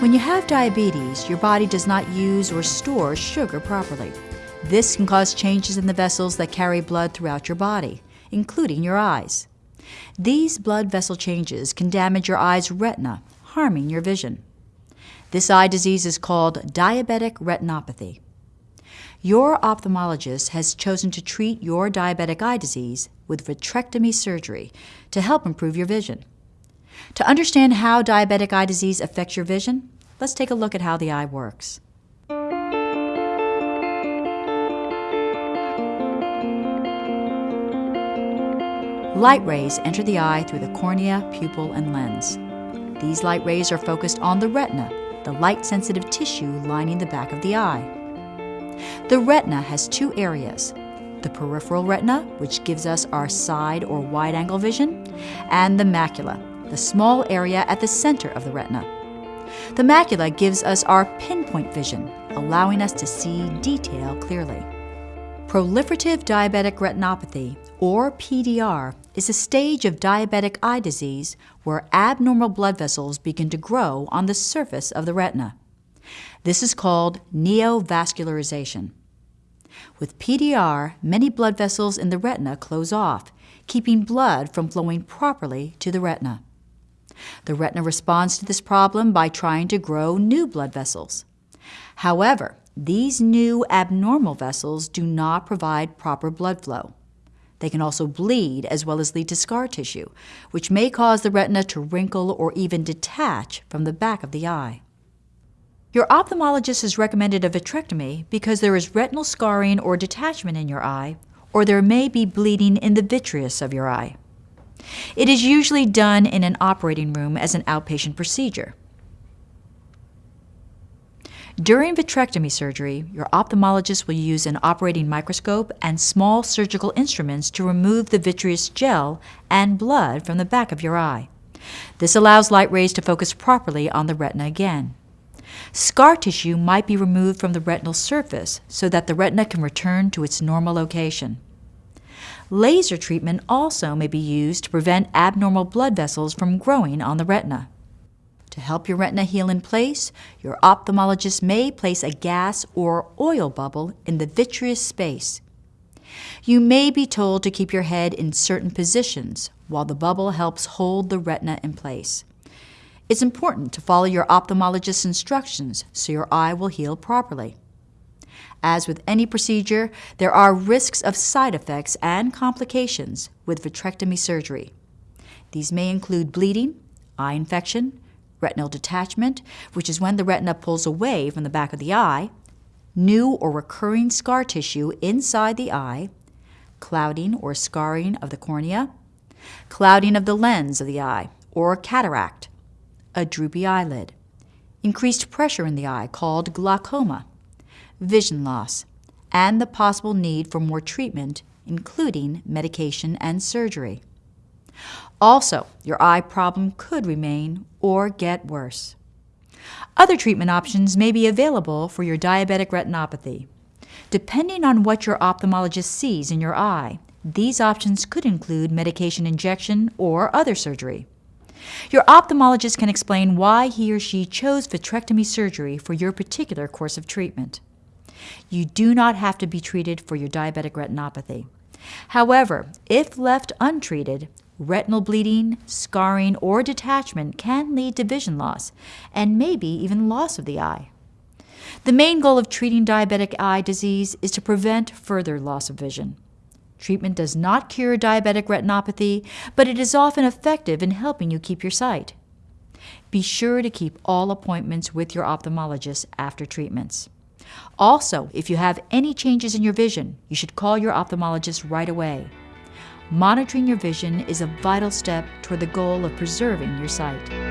When you have diabetes, your body does not use or store sugar properly. This can cause changes in the vessels that carry blood throughout your body, including your eyes. These blood vessel changes can damage your eye's retina, harming your vision. This eye disease is called diabetic retinopathy. Your ophthalmologist has chosen to treat your diabetic eye disease with vitrectomy surgery to help improve your vision. To understand how diabetic eye disease affects your vision, let's take a look at how the eye works. Light rays enter the eye through the cornea, pupil, and lens. These light rays are focused on the retina, the light-sensitive tissue lining the back of the eye. The retina has two areas, the peripheral retina, which gives us our side or wide-angle vision, and the macula, the small area at the center of the retina. The macula gives us our pinpoint vision, allowing us to see detail clearly. Proliferative diabetic retinopathy, or PDR, is a stage of diabetic eye disease where abnormal blood vessels begin to grow on the surface of the retina. This is called neovascularization. With PDR, many blood vessels in the retina close off, keeping blood from flowing properly to the retina. The retina responds to this problem by trying to grow new blood vessels. However, these new abnormal vessels do not provide proper blood flow. They can also bleed as well as lead to scar tissue, which may cause the retina to wrinkle or even detach from the back of the eye. Your ophthalmologist has recommended a vitrectomy because there is retinal scarring or detachment in your eye, or there may be bleeding in the vitreous of your eye. It is usually done in an operating room as an outpatient procedure. During vitrectomy surgery, your ophthalmologist will use an operating microscope and small surgical instruments to remove the vitreous gel and blood from the back of your eye. This allows light rays to focus properly on the retina again. Scar tissue might be removed from the retinal surface so that the retina can return to its normal location. Laser treatment also may be used to prevent abnormal blood vessels from growing on the retina. To help your retina heal in place, your ophthalmologist may place a gas or oil bubble in the vitreous space. You may be told to keep your head in certain positions while the bubble helps hold the retina in place. It's important to follow your ophthalmologist's instructions so your eye will heal properly. As with any procedure, there are risks of side effects and complications with vitrectomy surgery. These may include bleeding, eye infection, retinal detachment, which is when the retina pulls away from the back of the eye, new or recurring scar tissue inside the eye, clouding or scarring of the cornea, clouding of the lens of the eye, or cataract, a droopy eyelid, increased pressure in the eye called glaucoma, vision loss, and the possible need for more treatment, including medication and surgery. Also, your eye problem could remain or get worse. Other treatment options may be available for your diabetic retinopathy. Depending on what your ophthalmologist sees in your eye, these options could include medication injection or other surgery. Your ophthalmologist can explain why he or she chose vitrectomy surgery for your particular course of treatment. You do not have to be treated for your diabetic retinopathy. However, if left untreated, retinal bleeding, scarring, or detachment can lead to vision loss and maybe even loss of the eye. The main goal of treating diabetic eye disease is to prevent further loss of vision. Treatment does not cure diabetic retinopathy, but it is often effective in helping you keep your sight. Be sure to keep all appointments with your ophthalmologist after treatments. Also, if you have any changes in your vision, you should call your ophthalmologist right away. Monitoring your vision is a vital step toward the goal of preserving your sight.